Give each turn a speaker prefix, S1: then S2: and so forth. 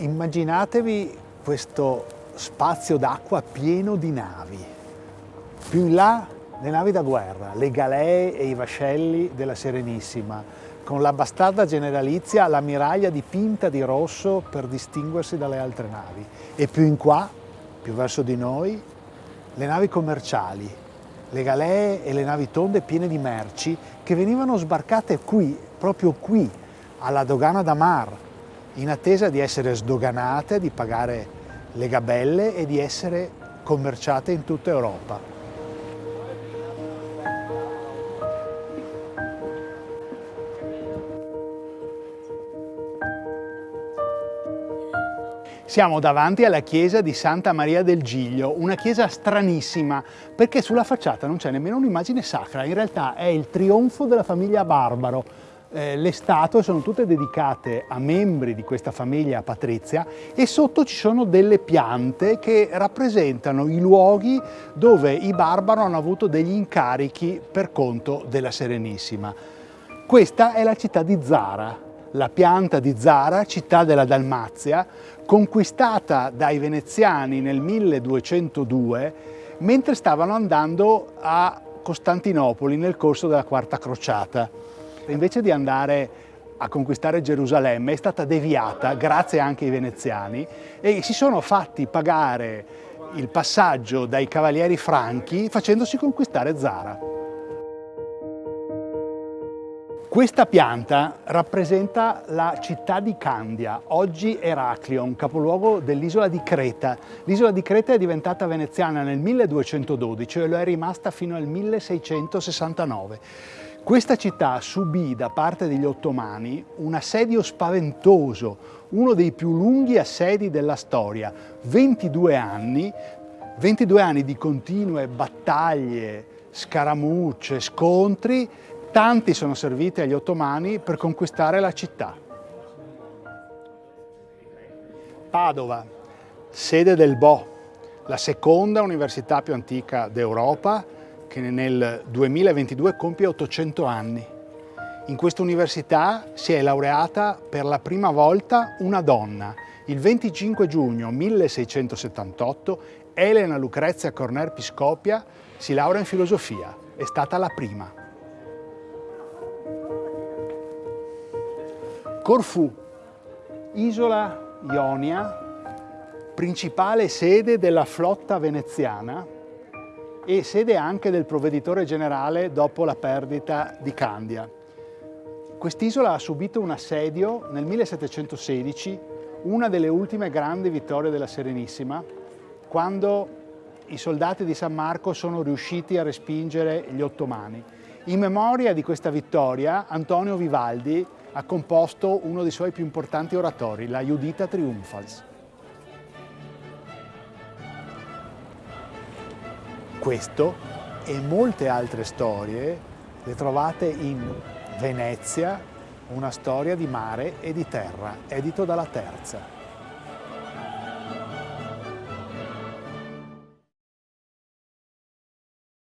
S1: Immaginatevi questo spazio d'acqua pieno di navi. Più in là le navi da guerra, le galee e i vascelli della Serenissima, con la bastarda generalizia, l'ammiraglia dipinta di rosso per distinguersi dalle altre navi. E più in qua, più verso di noi, le navi commerciali, le galee e le navi tonde piene di merci che venivano sbarcate qui, proprio qui, alla dogana da Mar, in attesa di essere sdoganate, di pagare le gabelle e di essere commerciate in tutta Europa. Siamo davanti alla chiesa di Santa Maria del Giglio, una chiesa stranissima perché sulla facciata non c'è nemmeno un'immagine sacra, in realtà è il trionfo della famiglia Barbaro, eh, le statue sono tutte dedicate a membri di questa famiglia patrizia e sotto ci sono delle piante che rappresentano i luoghi dove i barbaro hanno avuto degli incarichi per conto della Serenissima. Questa è la città di Zara, la pianta di Zara, città della Dalmazia, conquistata dai veneziani nel 1202 mentre stavano andando a Costantinopoli nel corso della Quarta Crociata invece di andare a conquistare Gerusalemme è stata deviata grazie anche ai veneziani e si sono fatti pagare il passaggio dai cavalieri franchi facendosi conquistare Zara. Questa pianta rappresenta la città di Candia, oggi Eraclion, capoluogo dell'isola di Creta. L'isola di Creta è diventata veneziana nel 1212 e lo è rimasta fino al 1669. Questa città subì da parte degli ottomani un assedio spaventoso, uno dei più lunghi assedi della storia, 22 anni, 22 anni di continue battaglie, scaramucce, scontri, tanti sono serviti agli ottomani per conquistare la città. Padova, sede del Bo, la seconda università più antica d'Europa, che nel 2022 compie 800 anni. In questa università si è laureata per la prima volta una donna. Il 25 giugno 1678 Elena Lucrezia Corner Piscopia si laurea in filosofia. È stata la prima. Corfù, isola Ionia, principale sede della flotta veneziana, e sede anche del provveditore generale dopo la perdita di Candia. Quest'isola ha subito un assedio nel 1716, una delle ultime grandi vittorie della Serenissima, quando i soldati di San Marco sono riusciti a respingere gli ottomani. In memoria di questa vittoria, Antonio Vivaldi ha composto uno dei suoi più importanti oratori, la Judita Triumphals. Questo e molte altre storie le trovate in Venezia, una storia di mare e di terra, edito dalla Terza.